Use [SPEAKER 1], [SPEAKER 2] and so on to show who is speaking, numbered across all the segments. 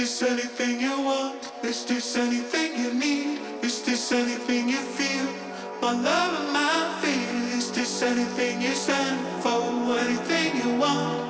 [SPEAKER 1] Is this anything you want? Is this anything you need? Is this anything you feel? My love and my fear. Is this anything you stand for? Anything you want?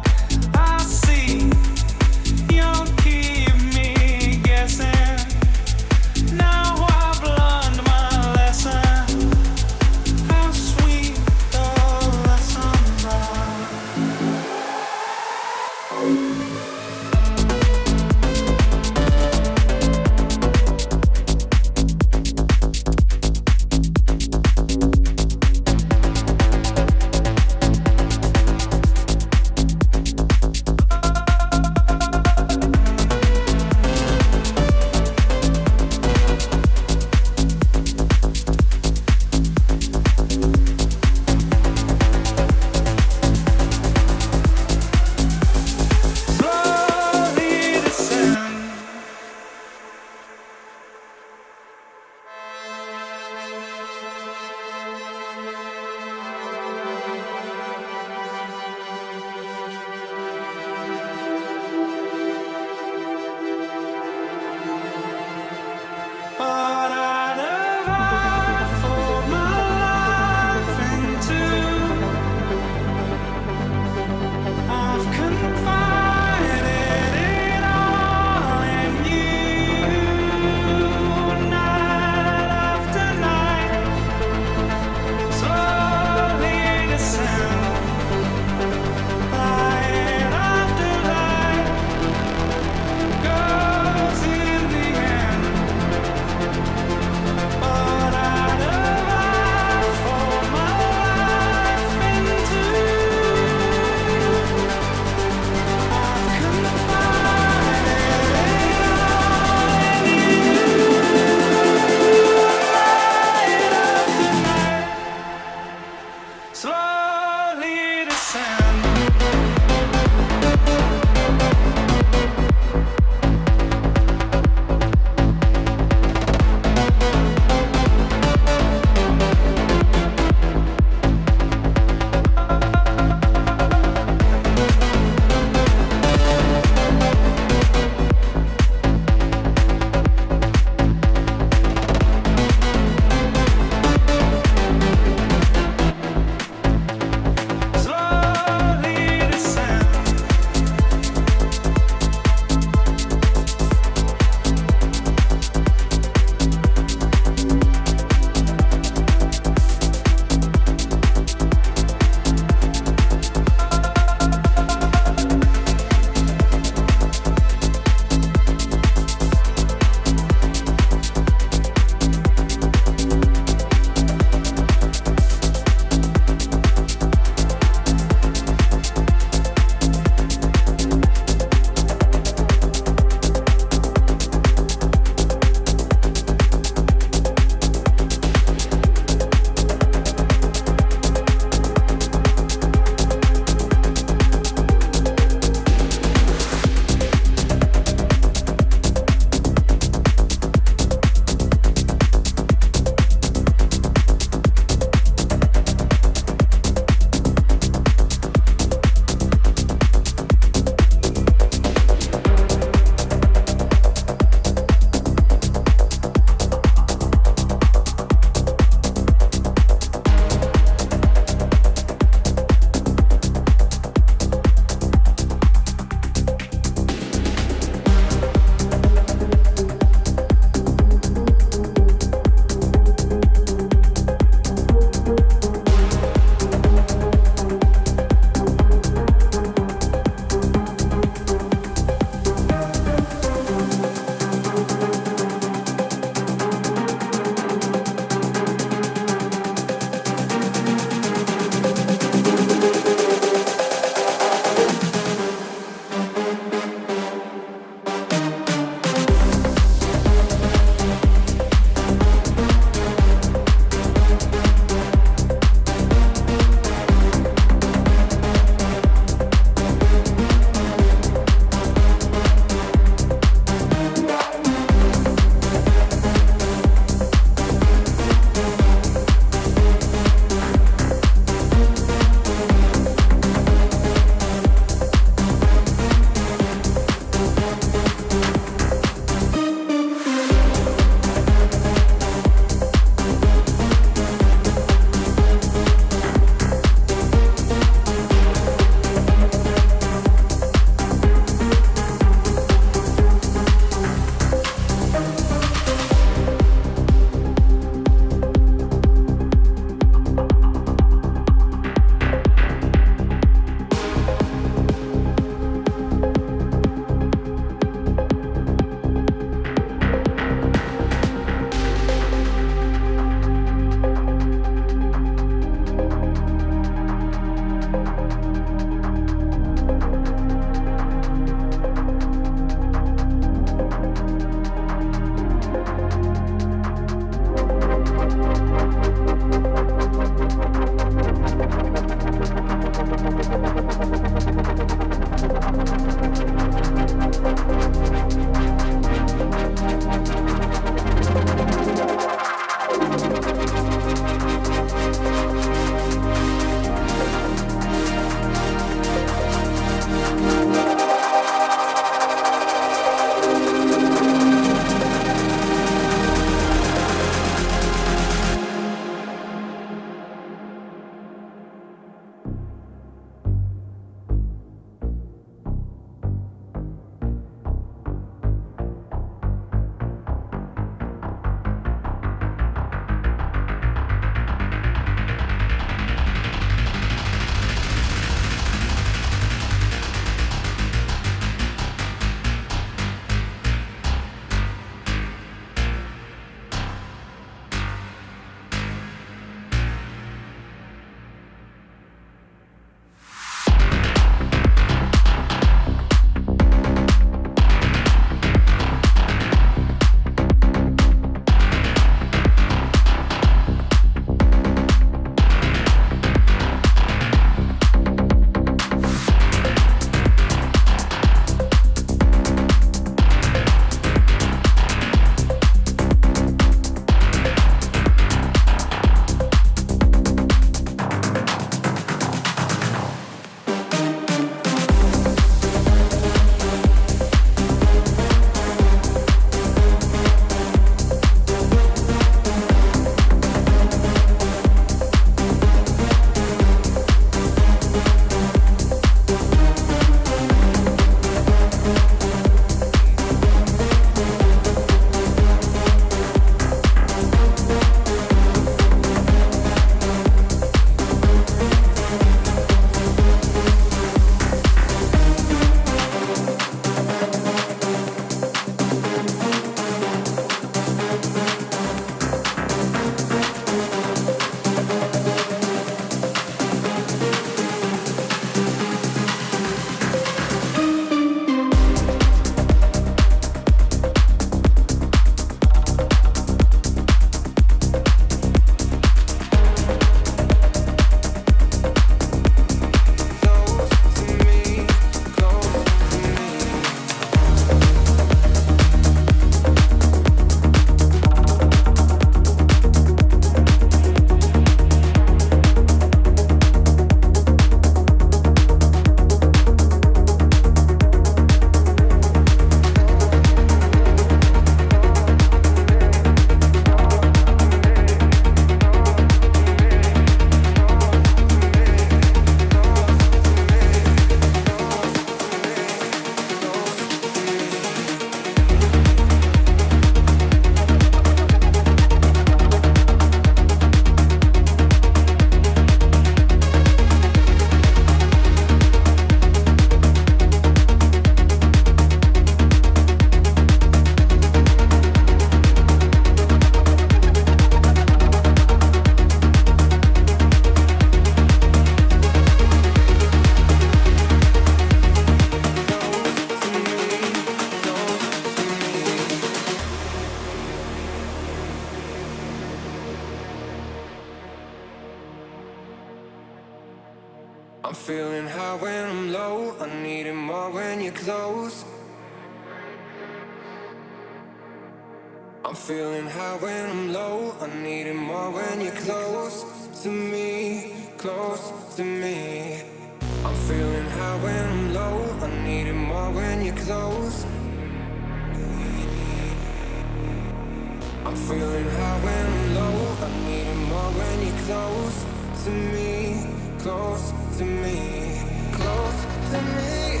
[SPEAKER 2] Feeling high when I'm low. I need it more when you're close to me Close to me Close to me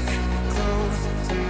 [SPEAKER 2] Close to me.